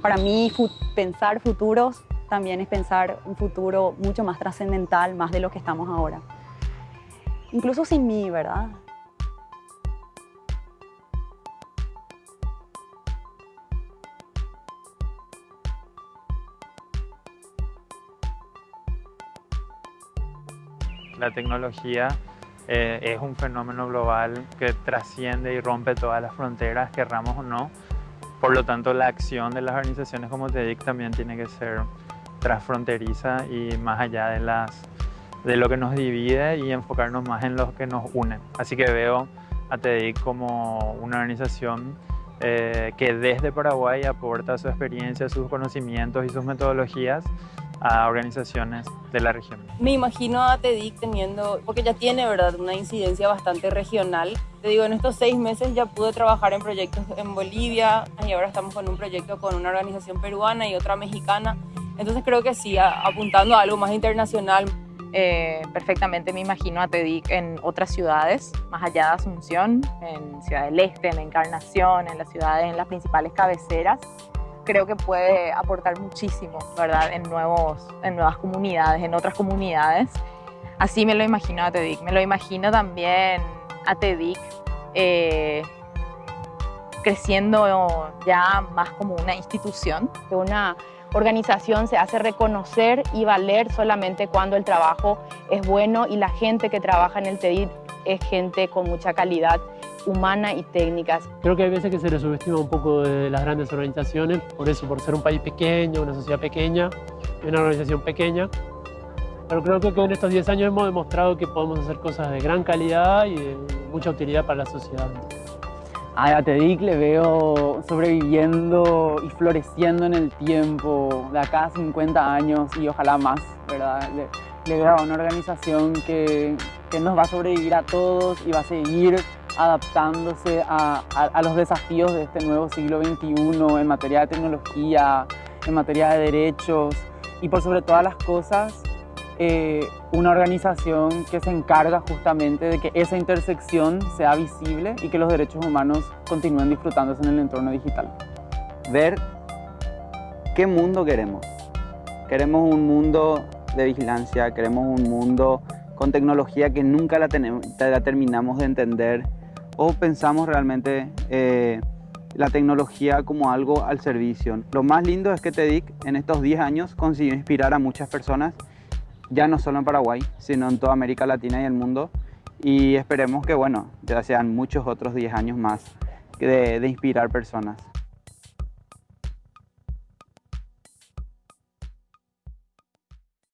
Para mí, pensar futuros también es pensar un futuro mucho más trascendental, más de lo que estamos ahora. Incluso sin mí, ¿verdad? La tecnología eh, es un fenómeno global que trasciende y rompe todas las fronteras, querramos o no. Por lo tanto, la acción de las organizaciones como TEDIC también tiene que ser transfronteriza y más allá de, las, de lo que nos divide y enfocarnos más en lo que nos une. Así que veo a TEDIC como una organización eh, que desde Paraguay aporta su experiencia, sus conocimientos y sus metodologías a organizaciones de la región. Me imagino a TEDIC teniendo, porque ya tiene verdad una incidencia bastante regional. Te digo, en estos seis meses ya pude trabajar en proyectos en Bolivia y ahora estamos con un proyecto con una organización peruana y otra mexicana. Entonces creo que sí, apuntando a algo más internacional. Eh, perfectamente me imagino a TEDIC en otras ciudades, más allá de Asunción, en Ciudad del Este, en Encarnación, en las ciudades, en las principales cabeceras creo que puede aportar muchísimo, ¿verdad? En, nuevos, en nuevas comunidades, en otras comunidades. Así me lo imagino a TEDIC. Me lo imagino también a TEDIC eh, creciendo ya más como una institución. Una organización se hace reconocer y valer solamente cuando el trabajo es bueno y la gente que trabaja en el TEDIC es gente con mucha calidad humana y técnicas. Creo que hay veces que se le subestima un poco de las grandes organizaciones, por eso, por ser un país pequeño, una sociedad pequeña, una organización pequeña. Pero creo que en estos 10 años hemos demostrado que podemos hacer cosas de gran calidad y de mucha utilidad para la sociedad. A TEDIC le veo sobreviviendo y floreciendo en el tiempo, de acá a 50 años y ojalá más, ¿verdad? Le, veo a una organización que, que nos va a sobrevivir a todos y va a seguir adaptándose a, los desafíos de este nuevo siglo XXI en materia de tecnología, en materia de derechos y por sobre todas las cosas eh, una organización que se encarga justamente de que esa intersección sea visible y que los derechos humanos continúen disfrutándose en el entorno digital. Ver qué mundo queremos. Queremos un mundo de vigilancia, queremos un mundo con tecnología que nunca la, tenemos, la terminamos de entender o pensamos realmente eh, la tecnología como algo al servicio. Lo más lindo es que TEDIC en estos 10 años consiguió inspirar a muchas personas, ya no solo en Paraguay, sino en toda América Latina y el mundo. Y esperemos que, bueno, ya sean muchos otros 10 años más de, de inspirar personas.